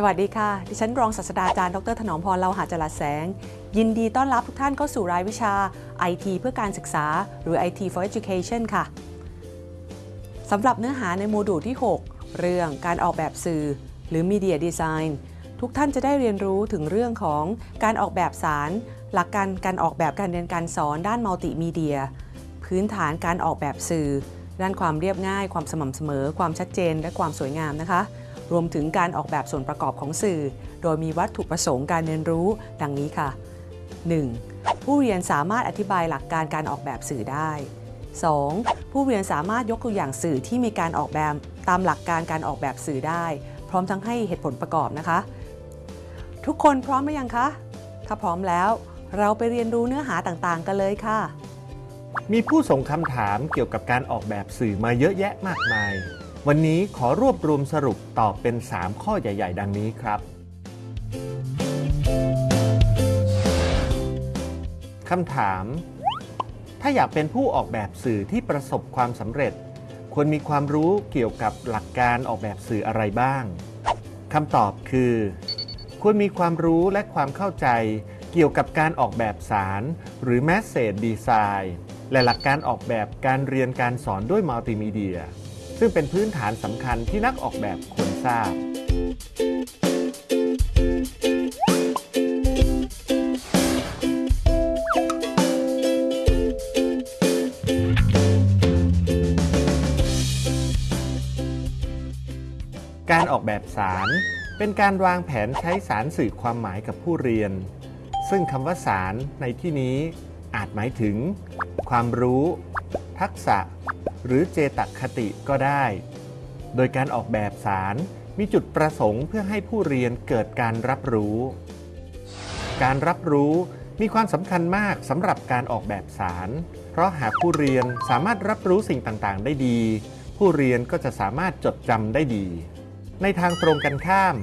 สวัสดีค่ะ ดิฉันรองศาสตราจารย์ ดรถนอมพรเลาหาจรัสแสง ยินดีต้อนรับทุกท่านเข้าสู่รายวิชา IT เพื่อการศึกษา หรือ IT for Education ค่ะ สำหรับเนื้อหาในโมดูลที่ 6 เรื่องการออกแบบสื่อ หรือ Media Design ทุกท่านจะได้เรียนรู้ถึงเรื่องของการออกแบบสาร หลักการการออกแบบการเรียนการสอนด้านมัลติมีเดีย พื้นฐานการออกแบบสื่อ ด้านความเรียบง่าย ความสม่ำเสมอ ความชัดเจน และความสวยงามนะคะ รวมถึงการออกแบบส่วนประกอบของสื่อ โดยมีวัตถุประสงค์การเรียนรู้ ดังนี้ค่ะ 1. ผู้เรียนสามารถอธิบายหลักการการออกแบบสื่อได้ 2. ผู้เรียนสามารถยกตัวอย่างสื่อที่มีการออกแบบตามหลักการการออกแบบสื่อได้ พร้อมทั้งให้เหตุผลประกอบนะคะ ทุกคนพร้อมหรือยังคะ ถ้าพร้อมแล้ว เราไปเรียนรู้เนื้อหาต่างๆ กันเลยค่ะ มีผู้ส่งคำถามเกี่ยวกับการออกแบบสื่อมาเยอะแยะมากมาย วันนี้ขอรวบรวมสรุปตอบเป็น 3 ข้อใหญ่ ๆ ดังนี้ครับคำถาม ถ้าอยากเป็นผู้ออกแบบสื่อที่ประสบความสำเร็จ ควรมีความรู้เกี่ยวกับหลักการออกแบบสื่ออะไรบ้างคำตอบคือ ควรมีความรู้และความเข้าใจ เกี่ยวกับการออกแบบสาร หรือ Message Design และหลักการออกแบบการเรียนการสอนด้วยมัลติมีเดีย ซึ่งเป็นพื้นฐานสำคัญที่นักออกแบบควรทราบ การออกแบบสาร เป็นการวางแผนใช้สารสื่อความหมายกับผู้เรียน ซึ่งคำว่าสารในที่นี้อาจหมายถึง ความรู้ ทักษะ หรือเจตคติก็ได้ โดยการออกแบบสารมีจุดประสงค์เพื่อให้ผู้เรียนเกิดการรับรู้ การรับรู้มีความสำคัญมากสำหรับการออกแบบสาร เพราะหากผู้เรียนสามารถรับรู้สิ่งต่าง ๆ ได้ดี ผู้เรียนก็จะสามารถจดจำได้ดี ในทางตรงกันข้าม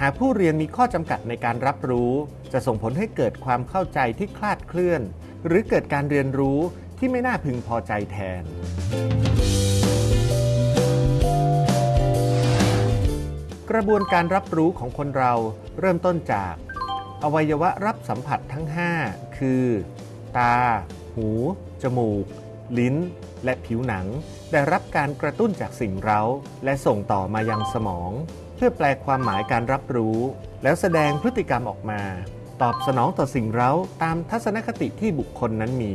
หากผู้เรียนมีข้อจำกัดในการรับรู้ จะส่งผลให้เกิดความเข้าใจที่คลาดเคลื่อน หรือเกิดการเรียนรู้ที่ไม่น่าพึงพอใจแทน กระบวนการรับรู้ของคนเราเริ่มต้นจาก อวัยวะรับสัมผัสทั้ง 5 คือ ตา หู จมูก ลิ้น และผิวหนังได้รับการกระตุ้นจากสิ่งเร้า และส่งต่อมายังสมอง เพื่อแปลความหมายการรับรู้ แล้วแสดงพฤติกรรมออกมา ตอบสนองต่อสิ่งเร้าตามทัศนคติที่บุคคลนั้นมี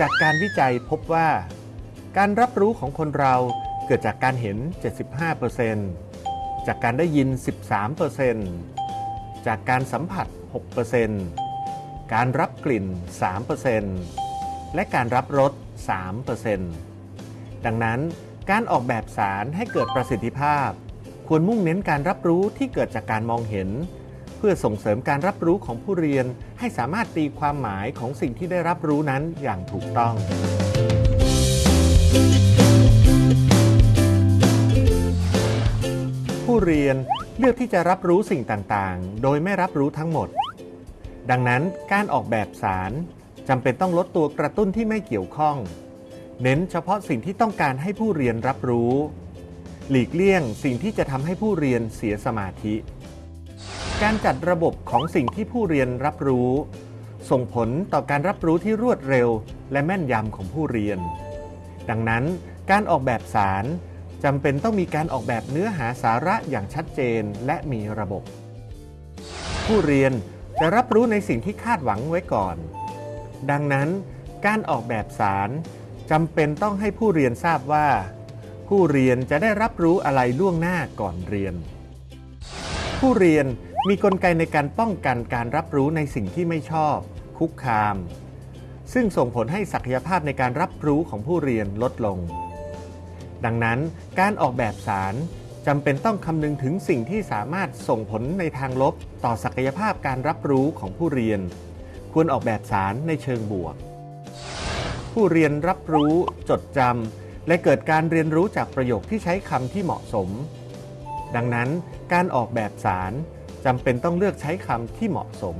จากการวิจัยพบว่า การรับรู้ของคนเราเกิดจากการเห็น 75%จากการได้ยิน 13%จากการสัมผัส 6% การรับกลิ่น 3%และการรับรส 3%ดังนั้นการออกแบบสารให้เกิดประสิทธิภาพ ควรมุ่งเน้นการรับรู้ที่เกิดจากการมองเห็น เพื่อส่งเสริมการรับรู้ของผู้เรียนให้สามารถตีความหมายของสิ่งที่ได้รับรู้นั้นอย่างถูกต้องผู้เรียนเลือกที่จะรับรู้สิ่งต่าง ๆ โดยไม่รับรู้ทั้งหมด ดังนั้นการออกแบบสารจำเป็นต้องลดตัวกระตุ้นที่ไม่เกี่ยวข้อง เน้นเฉพาะสิ่งที่ต้องการให้ผู้เรียนรับรู้ หลีกเลี่ยงสิ่งที่จะทำให้ผู้เรียนเสียสมาธิ การจัดระบบของสิ่งที่ผู้เรียนรับรู้ ส่งผลต่อการรับรู้ที่รวดเร็ว และแม่นยำของผู้เรียน ดังนั้นการออกแบบสารจำเป็นต้องมีการออกแบบเนื้อหาสาระอย่างชัดเจนและมีระบบ ผู้เรียน จะรับรู้ในสิ่งที่คาดหวังไว้ก่อน ดังนั้นการออกแบบสารจำเป็นต้องให้ผู้เรียนทราบว่า ผู้เรียนจะได้รับรู้อะไรล่วงหน้าก่อนเรียน ผู้เรียนมีกลไกในการป้องกันการรับรู้ในสิ่งที่ไม่ชอบ คุกคาม ซึ่งส่งผลให้ศักยภาพในการรับรู้ของผู้เรียนลดลง ดังนั้นการออกแบบสาร จำเป็นต้องคำนึงถึงสิ่งที่สามารถส่งผลในทางลบต่อศักยภาพการรับรู้ของผู้เรียน ควรออกแบบสารในเชิงบวก ผู้เรียนรับรู้ จดจำและเกิดการเรียนรู้จากประโยคที่ใช้คำที่เหมาะสม ดังนั้นการออกแบบสารจำเป็นต้องเลือกใช้คำที่เหมาะสม